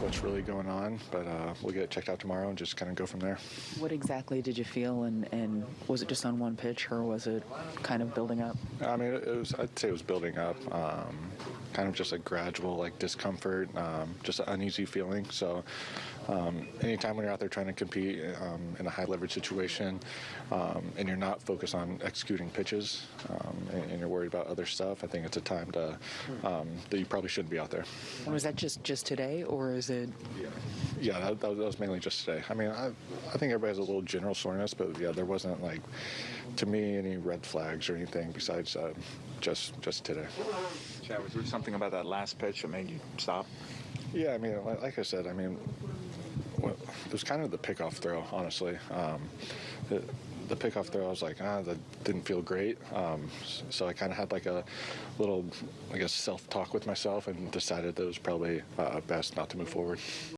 what's really going on, but uh, we'll get it checked out tomorrow and just kind of go from there. What exactly did you feel, and, and was it just on one pitch, or was it kind of building up? I mean, it was. I'd say it was building up. Um, kind of just a gradual like discomfort, um, just an uneasy feeling. So, um, anytime when you're out there trying to compete um, in a high leverage situation, um, and you're not focused on executing pitches, um, and, and you're worried about other stuff, I think it's a time to um, that you probably shouldn't be out there. And was that just just today, or is it? Yeah, that, that, was, that was mainly just today. I mean, I, I think everybody has a little general soreness, but yeah, there wasn't like, to me, any red flags or anything besides uh, just just today. Chad, was there something about that last pitch that made you stop? Yeah, I mean, like, I said, I mean, it was kind of the pickoff throw, honestly. Um, the, the pickoff throw, I was like, ah, that didn't feel great. Um, so I kind of had like a little, I guess, self-talk with myself and decided that it was probably uh, best not to move forward.